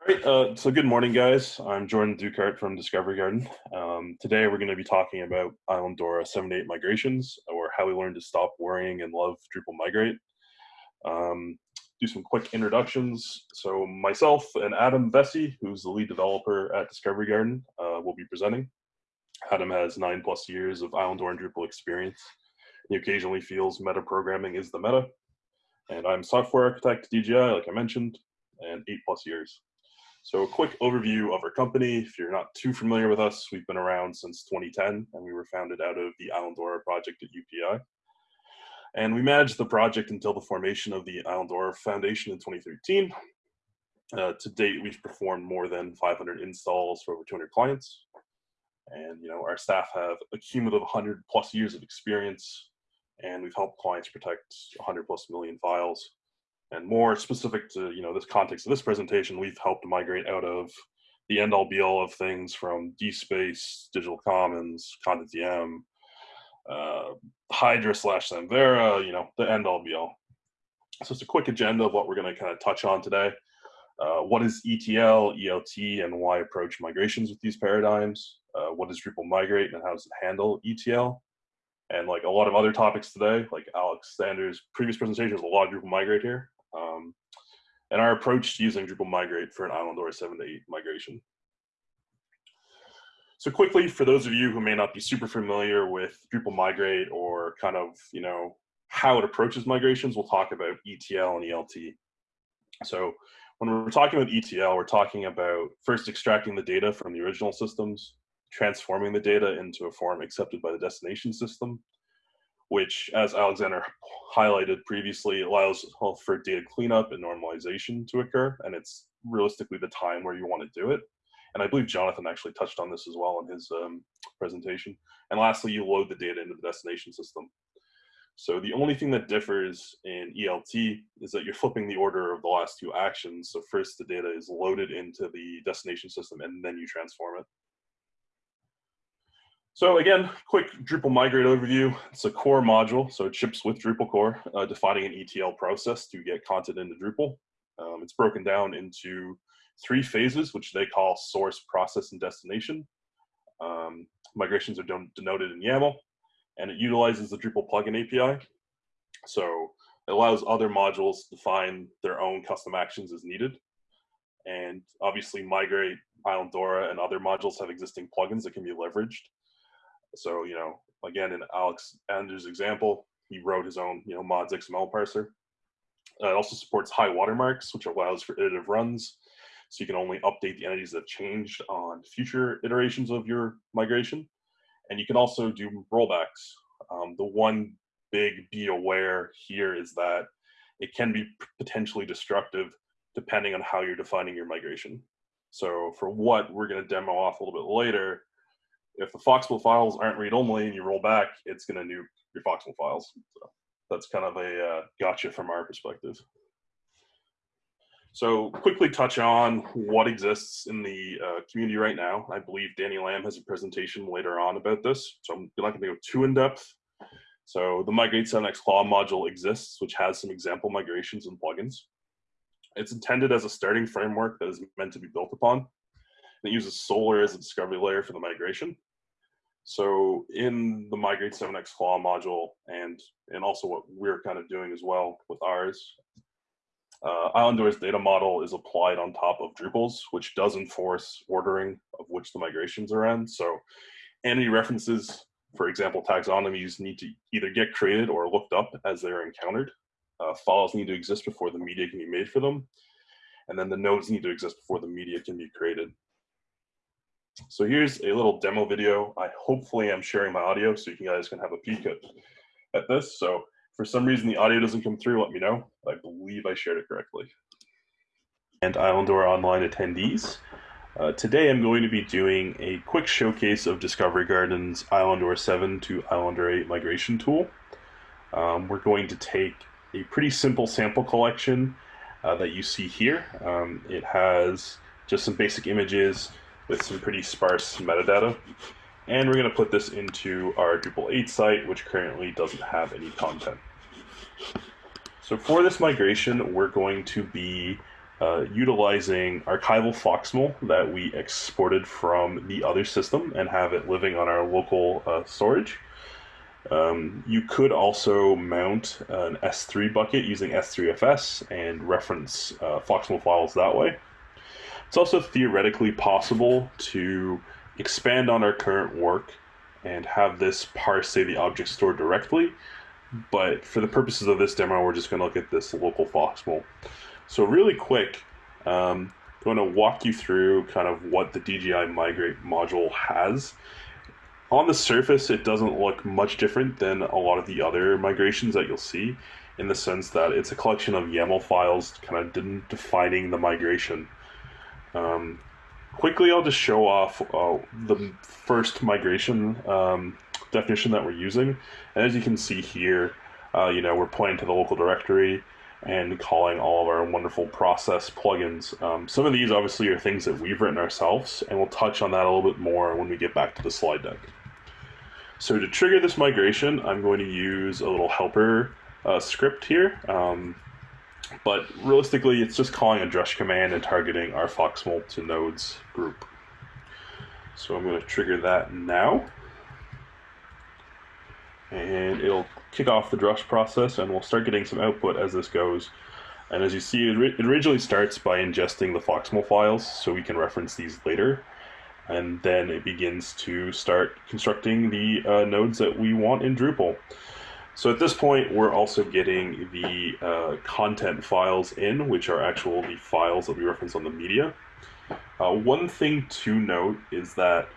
All right, uh, so good morning, guys. I'm Jordan Dukart from Discovery Garden. Um, today we're going to be talking about Islandora 7 8 migrations, or how we learned to stop worrying and love Drupal migrate. Um, do some quick introductions. So myself and Adam Vessey, who's the lead developer at Discovery Garden, uh, will be presenting. Adam has nine plus years of Islandora and Drupal experience. He occasionally feels meta programming is the meta. And I'm software architect DGI, like I mentioned, and eight plus years. So a quick overview of our company. If you're not too familiar with us, we've been around since 2010 and we were founded out of the Islandora project at UPEI. And we managed the project until the formation of the Islandora Foundation in 2013. Uh, to date, we've performed more than 500 installs for over 200 clients. And you know, our staff have a cumulative 100 plus years of experience, and we've helped clients protect 100 plus million files. And more specific to you know this context of this presentation, we've helped migrate out of the end all be all of things from DSpace, Digital Commons, CONTENTdm, uh, Hydra slash Samvera, you know, the end all be all. So it's a quick agenda of what we're going to kind of touch on today. Uh, what is ETL, ELT, and why approach migrations with these paradigms? Uh, does Drupal migrate and how does it handle ETL? And like a lot of other topics today, like Alexander's previous presentation, there's a lot of Drupal migrate here. Um, and our approach to using Drupal migrate for an Islandora 7 to 8 migration. So quickly, for those of you who may not be super familiar with Drupal Migrate or kind of, you know, how it approaches migrations, we'll talk about ETL and ELT. So when we're talking about ETL, we're talking about first extracting the data from the original systems, transforming the data into a form accepted by the destination system, which, as Alexander highlighted previously, allows for data cleanup and normalization to occur, and it's realistically the time where you want to do it. And I believe Jonathan actually touched on this as well in his um, presentation. And lastly, you load the data into the destination system. So the only thing that differs in ELT is that you're flipping the order of the last two actions. So first the data is loaded into the destination system and then you transform it. So again, quick Drupal migrate overview. It's a core module, so it ships with Drupal core, uh, defining an ETL process to get content into Drupal. Um, it's broken down into three phases, which they call source, process, and destination. Um, migrations are denoted in YAML, and it utilizes the Drupal plugin API. So it allows other modules to define their own custom actions as needed. And obviously migrate, Islandora, and other modules have existing plugins that can be leveraged. So, you know, again, in Alex Anders' example, he wrote his own, you know, mods XML parser. Uh, it also supports high watermarks, which allows for iterative runs so you can only update the entities that have changed on future iterations of your migration. And you can also do rollbacks. Um, the one big be aware here is that it can be potentially destructive depending on how you're defining your migration. So for what we're going to demo off a little bit later, if the FOXML files aren't read-only and you roll back, it's going to nuke your FOXML files. So that's kind of a uh, gotcha from our perspective. So quickly touch on what exists in the uh, community right now. I believe Danny Lamb has a presentation later on about this, so I'm not going to go too in depth. So the Migrate 7x Claw module exists, which has some example migrations and plugins. It's intended as a starting framework that is meant to be built upon. And it uses Solr as a discovery layer for the migration. So in the Migrate 7x Claw module, and, and also what we're kind of doing as well with ours, uh, data model is applied on top of Drupal's, which does enforce ordering of which the migrations are in. So any references, for example, taxonomies need to either get created or looked up as they're encountered. Uh, files need to exist before the media can be made for them. And then the nodes need to exist before the media can be created. So here's a little demo video. I hopefully am sharing my audio so you guys can have a peek at, at this. So for some reason the audio doesn't come through, let me know. I believe I shared it correctly. And Islandora Online attendees. Uh, today I'm going to be doing a quick showcase of Discovery Garden's Islandora 7 to Islandora 8 migration tool. Um, we're going to take a pretty simple sample collection uh, that you see here. Um, it has just some basic images with some pretty sparse metadata. And we're going to put this into our Drupal 8 site, which currently doesn't have any content. So for this migration, we're going to be uh, utilizing archival FOXML that we exported from the other system and have it living on our local uh, storage. Um, you could also mount an S3 bucket using S3FS and reference uh, files that way. It's also theoretically possible to expand on our current work and have this parse, say, the object store directly. But for the purposes of this demo, we're just going to look at this local FOXML. So really quick, um, I'm going to walk you through kind of what the DGI Migrate module has. On the surface, it doesn't look much different than a lot of the other migrations that you'll see in the sense that it's a collection of YAML files kind of defining the migration. Um, quickly, I'll just show off uh, the first migration um, definition that we're using. And as you can see here, uh, you know, we're pointing to the local directory and calling all of our wonderful process plugins. Um, some of these obviously are things that we've written ourselves, and we'll touch on that a little bit more when we get back to the slide deck. So to trigger this migration, I'm going to use a little helper uh, script here. Um, but realistically, it's just calling a drush command and targeting our FOXML to nodes group. So I'm going to trigger that now and it'll kick off the drush process and we'll start getting some output as this goes. And as you see, it, originally starts by ingesting the FOXML files so we can reference these later. And then it begins to start constructing the uh, nodes that we want in Drupal. So at this point, we're also getting the uh, content files in, which are actual the files that we reference on the media. Uh, one thing to note is that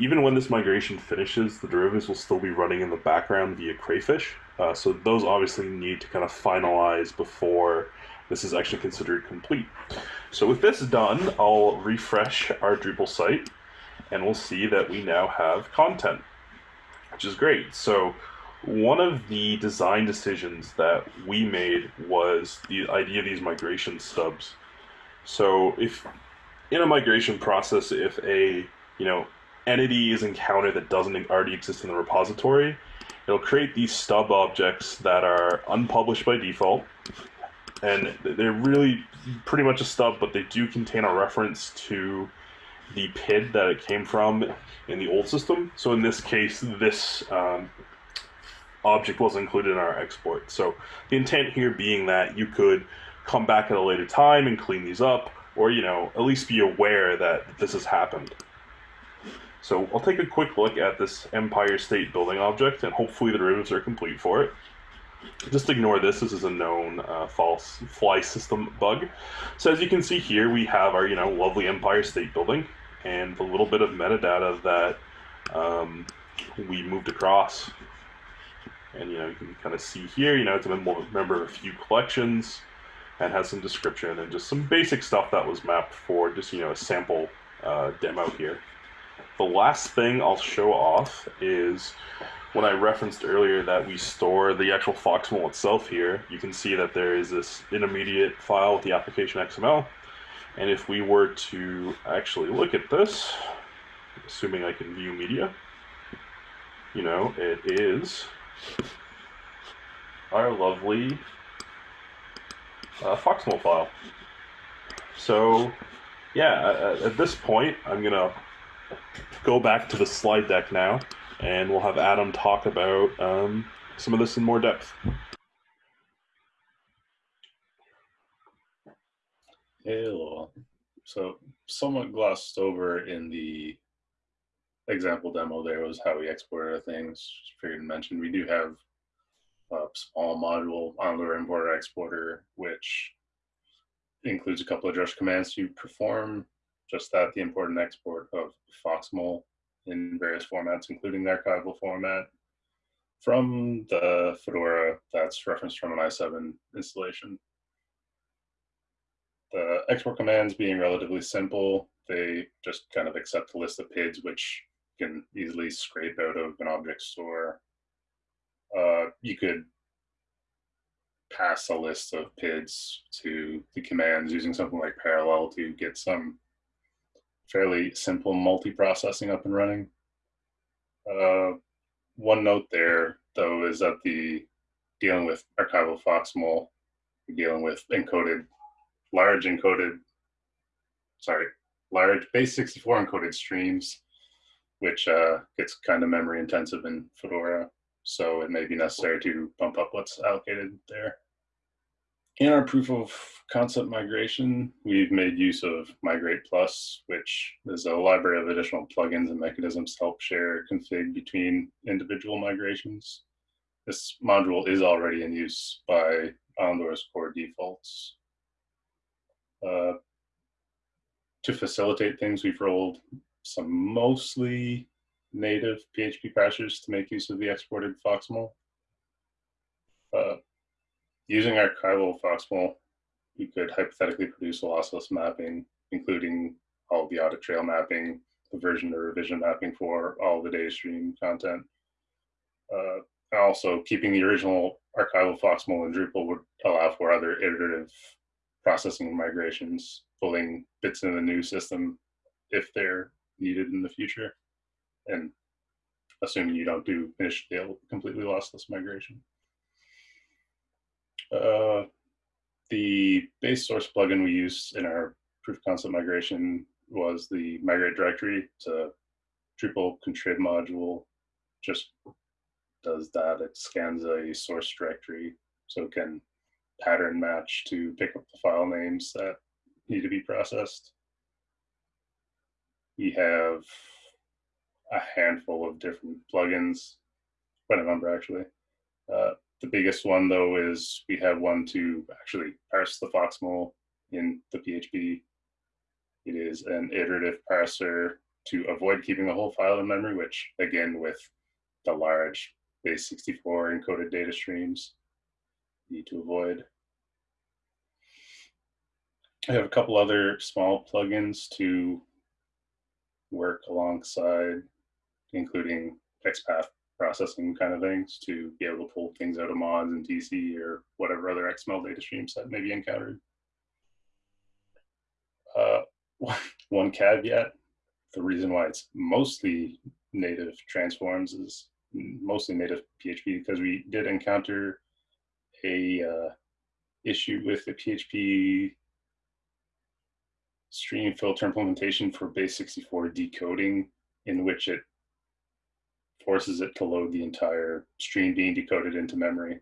even when this migration finishes, the derivatives will still be running in the background via Crayfish. Uh, so those obviously need to kind of finalize before this is actually considered complete. So with this done, I'll refresh our Drupal site and we'll see that we now have content, which is great. So one of the design decisions that we made was the idea of these migration stubs. So if in a migration process, if a you know entity is encountered that doesn't already exist in the repository, it'll create these stub objects that are unpublished by default. And they're really pretty much a stub, but they do contain a reference to the PID that it came from in the old system. So in this case, this um, object was included in our export. So the intent here being that you could come back at a later time and clean these up, or you know, at least be aware that this has happened. So I'll take a quick look at this Empire State Building object, and hopefully the derivatives are complete for it. Just ignore this, this is a known uh, false fly system bug. So as you can see here, we have our you know lovely Empire State Building, and a little bit of metadata that um, we moved across. And you know you can kind of see here, you know it's a member of a few collections, and has some description and just some basic stuff that was mapped for just you know a sample uh, demo here. The last thing I'll show off is when I referenced earlier that we store the actual FOXML itself here, you can see that there is this intermediate file with the application XML. And if we were to actually look at this, assuming I can view media, you know, it is our lovely uh, FOXML file. So, yeah, at, at this point, I'm going to go back to the slide deck now, and we'll have Adam talk about um, some of this in more depth. Hello. So, somewhat glossed over in the example demo there was how we export our things. Figured to mention we do have a small module on the importer exporter, which includes a couple of drush commands to perform just that, the import and export of FOXML in various formats, including the archival format from the Fedora that's referenced from an i7 installation. The export commands being relatively simple, they just kind of accept a list of PIDs, which can easily scrape out of an object store. Uh, you could pass a list of PIDs to the commands using something like parallel to get some fairly simple multi-processing up and running. Uh, one note there, though, is that the dealing with archival FOXML, dealing with encoded large encoded, sorry, large base 64 encoded streams, which uh, gets kind of memory intensive in Fedora. So it may be necessary to bump up what's allocated there. In our proof of concept migration, we've made use of Migrate Plus, which is a library of additional plugins and mechanisms to help share config between individual migrations. This module is already in use by Islandora's core defaults. Uh, to facilitate things, we've rolled some mostly native PHP parsers to make use of the exported FOXML. Uh, using archival FOXML, we could hypothetically produce a lossless mapping, including all the audit trail mapping, the version or revision mapping for all the data stream content. Uh, and also keeping the original archival FOXML in Drupal would allow for other iterative processing migrations, pulling bits in the new system if they're needed in the future. And assuming you don't do initially completely lossless migration. Uh, the base source plugin we used in our proof of concept migration was the migrate directory. to a Drupal contrib module, just does that. It scans a source directory so it can pattern match to pick up the file names that need to be processed. We have a handful of different plugins, quite a number actually. Uh, the biggest one though is we have one to actually parse the FOXML in the PHP. It is an iterative parser to avoid keeping the whole file in memory, which again with the large base 64 encoded data streams need to avoid. I have a couple other small plugins to work alongside, including XPath processing kind of things to be able to pull things out of mods and DC or whatever other XML data streams that may be encountered. Uh, one caveat, the reason why it's mostly native transforms is mostly native PHP because we did encounter a uh, issue with the PHP stream filter implementation for base 64 decoding in which it forces it to load the entire stream being decoded into memory.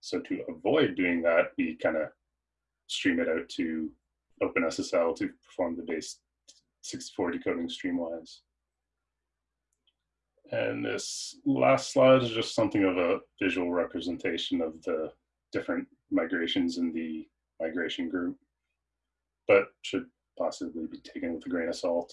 So to avoid doing that, we kind of stream it out to OpenSSL to perform the base 64 decoding streamwise. And this last slide is just something of a visual representation of the different migrations in the migration group, but should possibly be taken with a grain of salt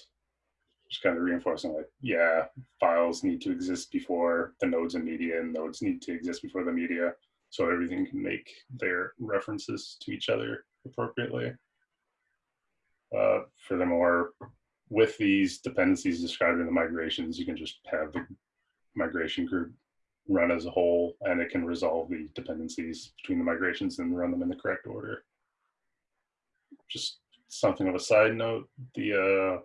just kind of reinforcing like, yeah, files need to exist before the nodes and media, and nodes need to exist before the media, so everything can make their references to each other appropriately. Uh, furthermore, with these dependencies described in the migrations, you can just have the migration group run as a whole, and it can resolve the dependencies between the migrations and run them in the correct order. Just something of a side note, the uh,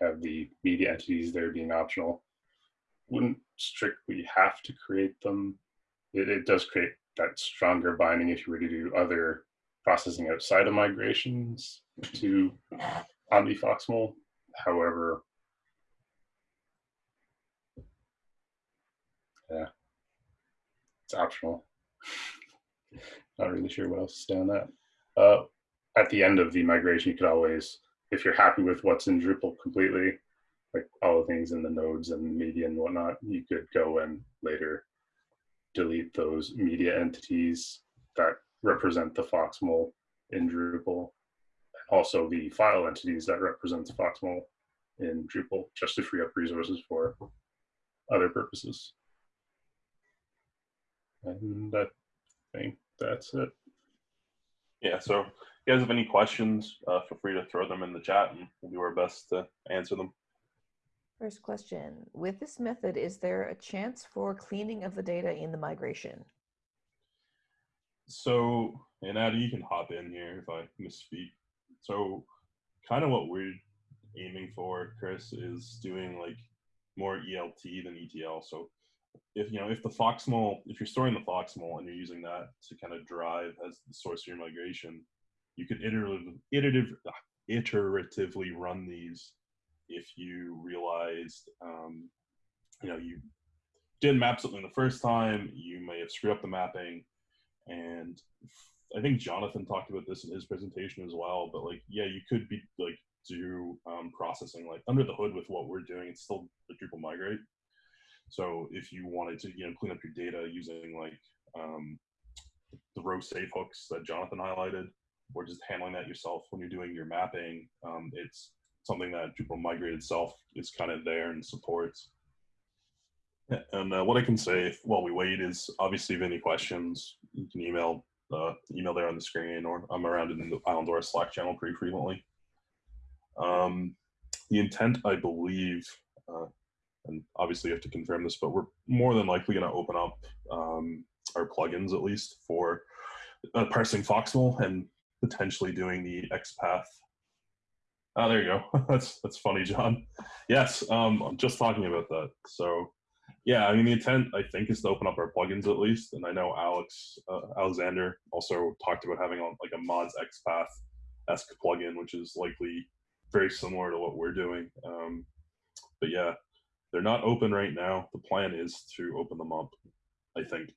have the media entities there being optional. Wouldn't strictly have to create them. It, it does create that stronger binding if you were to do other processing outside of migrations to Omni FOXML. However, yeah, it's optional. Not really sure what else to say on that. Uh, at the end of the migration, you could always if you're happy with what's in Drupal completely, like all the things in the nodes and media and whatnot, you could go and later delete those media entities that represent the FOXML in Drupal. Also the file entities that represent the FOXML in Drupal, just to free up resources for other purposes. And I think that's it. Yeah, so you guys have any questions, uh, feel free to throw them in the chat and we'll do our best to answer them. First question, with this method, is there a chance for cleaning of the data in the migration? So, and Addy, you can hop in here if I misspeak. So kind of what we're aiming for, Chris, is doing like more ELT than ETL. So if you know if the FOXML, if you're storing the FOXML and you're using that to kind of drive as the source of your migration, you could iterative, iterative, iteratively run these if you realized, um, you know, you didn't map something the first time, you may have screwed up the mapping, and I think Jonathan talked about this in his presentation as well. But like, yeah, you could be like do um, processing like under the hood with what we're doing. It's still the Drupal migrate. So if you wanted to, you know, clean up your data using like um, the row safe hooks that Jonathan highlighted, or just handling that yourself when you're doing your mapping, um, it's something that Drupal migrate itself is kind of there and supports. And uh, what I can say while we wait is obviously if any questions, you can email uh, email there on the screen, or I'm around in the Islandora Slack channel pretty frequently. Um, the intent, I believe, uh, and obviously you have to confirm this, but we're more than likely going to open up um, our plugins at least for uh, parsing FOXML and potentially doing the XPath. Oh, there you go. that's that's funny, John. Yes, um, I'm just talking about that. So, yeah, I mean the intent I think is to open up our plugins at least, and I know Alex uh, Alexander also talked about having like a mods XPath esque plugin, which is likely very similar to what we're doing. Um, but yeah, they're not open right now. The plan is to open them up, I think,